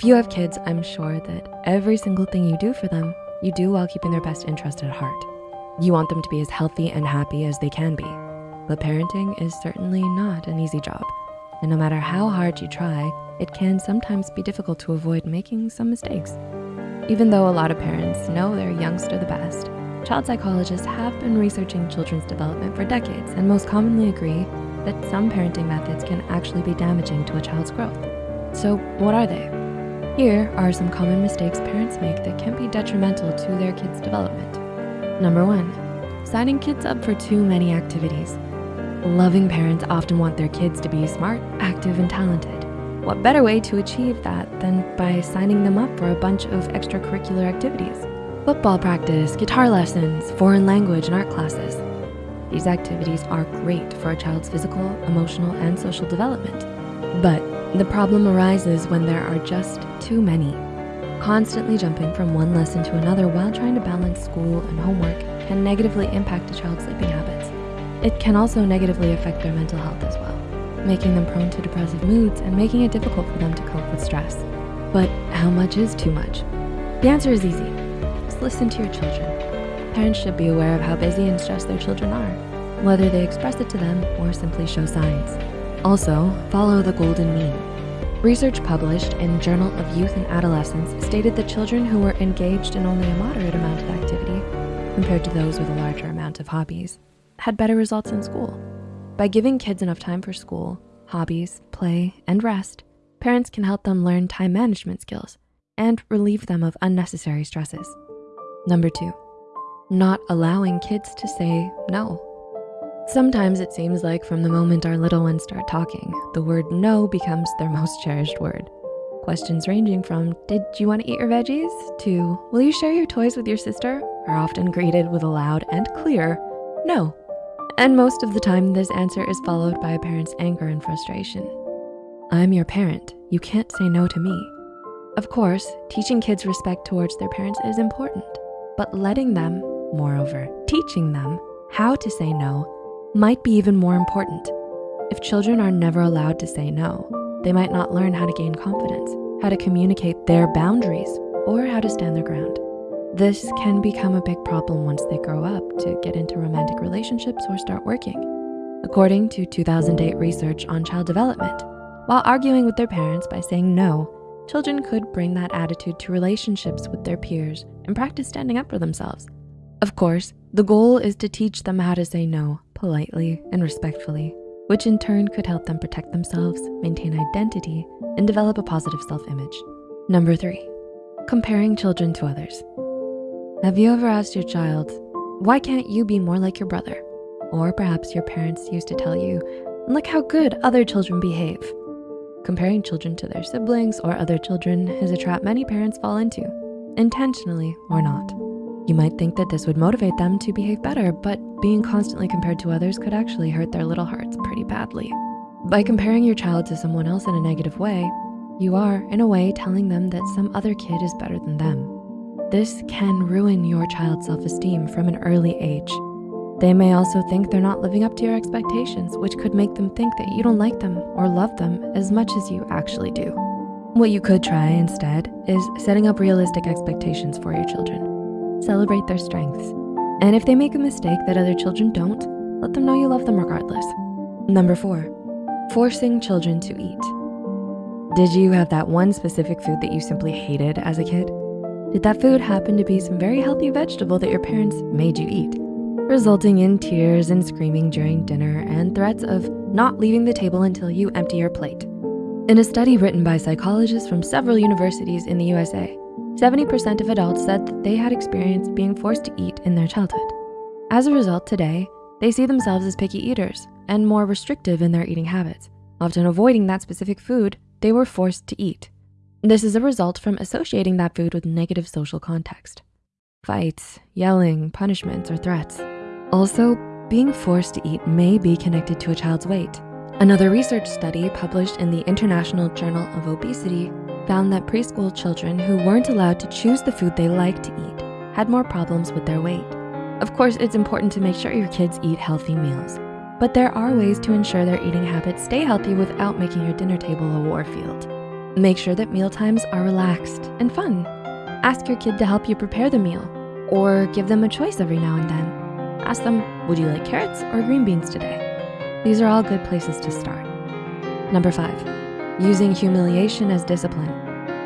If you have kids, I'm sure that every single thing you do for them, you do while keeping their best interest at heart. You want them to be as healthy and happy as they can be. But parenting is certainly not an easy job. And no matter how hard you try, it can sometimes be difficult to avoid making some mistakes. Even though a lot of parents know their youngster the best, child psychologists have been researching children's development for decades and most commonly agree that some parenting methods can actually be damaging to a child's growth. So what are they? Here are some common mistakes parents make that can be detrimental to their kids' development. Number one, signing kids up for too many activities. Loving parents often want their kids to be smart, active, and talented. What better way to achieve that than by signing them up for a bunch of extracurricular activities? Football practice, guitar lessons, foreign language, and art classes. These activities are great for a child's physical, emotional, and social development. But the problem arises when there are just too many. Constantly jumping from one lesson to another while trying to balance school and homework can negatively impact a child's sleeping habits. It can also negatively affect their mental health as well, making them prone to depressive moods and making it difficult for them to cope with stress. But how much is too much? The answer is easy. Just listen to your children. Parents should be aware of how busy and stressed their children are, whether they express it to them or simply show signs. Also, follow the golden mean. Research published in Journal of Youth and Adolescence stated that children who were engaged in only a moderate amount of activity compared to those with a larger amount of hobbies had better results in school. By giving kids enough time for school, hobbies, play, and rest, parents can help them learn time management skills and relieve them of unnecessary stresses. Number two, not allowing kids to say no. Sometimes it seems like from the moment our little ones start talking, the word no becomes their most cherished word. Questions ranging from, did you wanna eat your veggies? To, will you share your toys with your sister? Are often greeted with a loud and clear, no. And most of the time, this answer is followed by a parent's anger and frustration. I'm your parent, you can't say no to me. Of course, teaching kids respect towards their parents is important, but letting them, moreover, teaching them how to say no might be even more important. If children are never allowed to say no, they might not learn how to gain confidence, how to communicate their boundaries, or how to stand their ground. This can become a big problem once they grow up to get into romantic relationships or start working. According to 2008 research on child development, while arguing with their parents by saying no, children could bring that attitude to relationships with their peers and practice standing up for themselves. Of course, the goal is to teach them how to say no politely and respectfully, which in turn could help them protect themselves, maintain identity, and develop a positive self-image. Number three, comparing children to others. Have you ever asked your child, why can't you be more like your brother? Or perhaps your parents used to tell you, look how good other children behave. Comparing children to their siblings or other children is a trap many parents fall into, intentionally or not. You might think that this would motivate them to behave better, but being constantly compared to others could actually hurt their little hearts pretty badly. By comparing your child to someone else in a negative way, you are, in a way, telling them that some other kid is better than them. This can ruin your child's self-esteem from an early age. They may also think they're not living up to your expectations, which could make them think that you don't like them or love them as much as you actually do. What you could try instead is setting up realistic expectations for your children. Celebrate their strengths and if they make a mistake that other children don't, let them know you love them regardless. Number four, forcing children to eat. Did you have that one specific food that you simply hated as a kid? Did that food happen to be some very healthy vegetable that your parents made you eat? Resulting in tears and screaming during dinner and threats of not leaving the table until you empty your plate. In a study written by psychologists from several universities in the USA, 70% of adults said that they had experienced being forced to eat in their childhood. As a result, today, they see themselves as picky eaters and more restrictive in their eating habits, often avoiding that specific food they were forced to eat. This is a result from associating that food with negative social context. Fights, yelling, punishments, or threats. Also, being forced to eat may be connected to a child's weight. Another research study published in the International Journal of Obesity found that preschool children who weren't allowed to choose the food they liked to eat had more problems with their weight. Of course, it's important to make sure your kids eat healthy meals, but there are ways to ensure their eating habits stay healthy without making your dinner table a war field. Make sure that meal times are relaxed and fun. Ask your kid to help you prepare the meal or give them a choice every now and then. Ask them, would you like carrots or green beans today? These are all good places to start. Number five, using humiliation as discipline.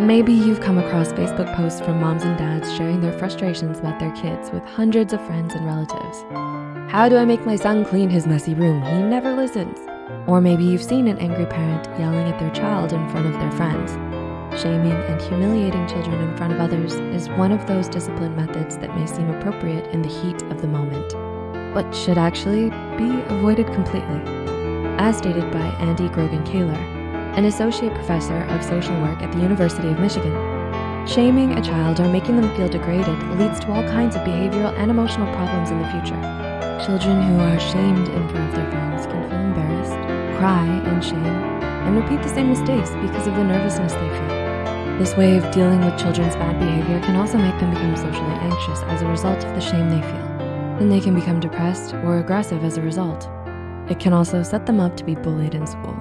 Maybe you've come across Facebook posts from moms and dads sharing their frustrations about their kids with hundreds of friends and relatives. How do I make my son clean his messy room? He never listens. Or maybe you've seen an angry parent yelling at their child in front of their friends. Shaming and humiliating children in front of others is one of those discipline methods that may seem appropriate in the heat of the moment, but should actually be avoided completely. As stated by Andy Grogan Kaylor, an associate professor of social work at the University of Michigan, shaming a child or making them feel degraded leads to all kinds of behavioral and emotional problems in the future. Children who are shamed in front of their friends can feel embarrassed, cry in shame, and repeat the same mistakes because of the nervousness they feel. This way of dealing with children's bad behavior can also make them become socially anxious as a result of the shame they feel. Then they can become depressed or aggressive as a result. It can also set them up to be bullied in school,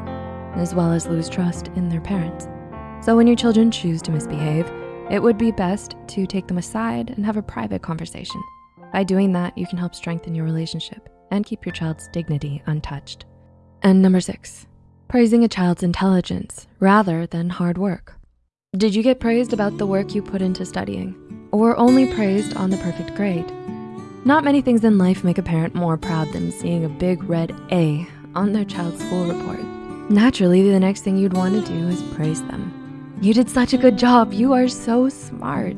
as well as lose trust in their parents. So when your children choose to misbehave, it would be best to take them aside and have a private conversation. By doing that, you can help strengthen your relationship and keep your child's dignity untouched. And number six, praising a child's intelligence rather than hard work. Did you get praised about the work you put into studying or only praised on the perfect grade? Not many things in life make a parent more proud than seeing a big red A on their child's school report. Naturally, the next thing you'd wanna do is praise them. You did such a good job, you are so smart.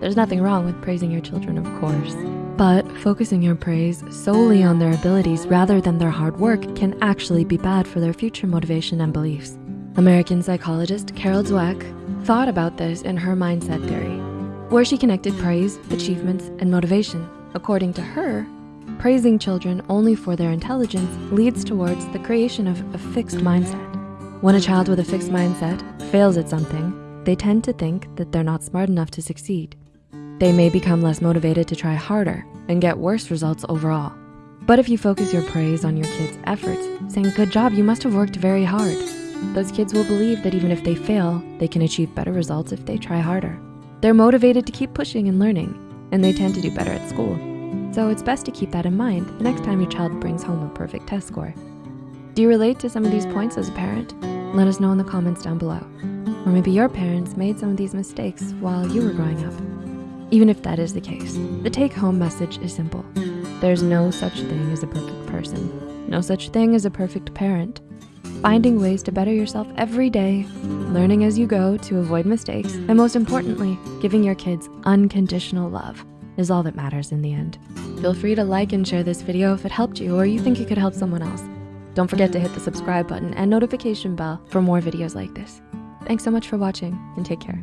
There's nothing wrong with praising your children, of course, but focusing your praise solely on their abilities rather than their hard work can actually be bad for their future motivation and beliefs. American psychologist Carol Dweck thought about this in her mindset theory, where she connected praise, achievements, and motivation. According to her, praising children only for their intelligence leads towards the creation of a fixed mindset. When a child with a fixed mindset fails at something, they tend to think that they're not smart enough to succeed. They may become less motivated to try harder and get worse results overall. But if you focus your praise on your kids' efforts, saying, good job, you must have worked very hard, those kids will believe that even if they fail, they can achieve better results if they try harder. They're motivated to keep pushing and learning, and they tend to do better at school. So it's best to keep that in mind the next time your child brings home a perfect test score. Do you relate to some of these points as a parent? Let us know in the comments down below. Or maybe your parents made some of these mistakes while you were growing up. Even if that is the case, the take home message is simple. There's no such thing as a perfect person. No such thing as a perfect parent. Finding ways to better yourself every day, learning as you go to avoid mistakes, and most importantly, giving your kids unconditional love is all that matters in the end. Feel free to like and share this video if it helped you or you think it could help someone else. Don't forget to hit the subscribe button and notification bell for more videos like this. Thanks so much for watching and take care.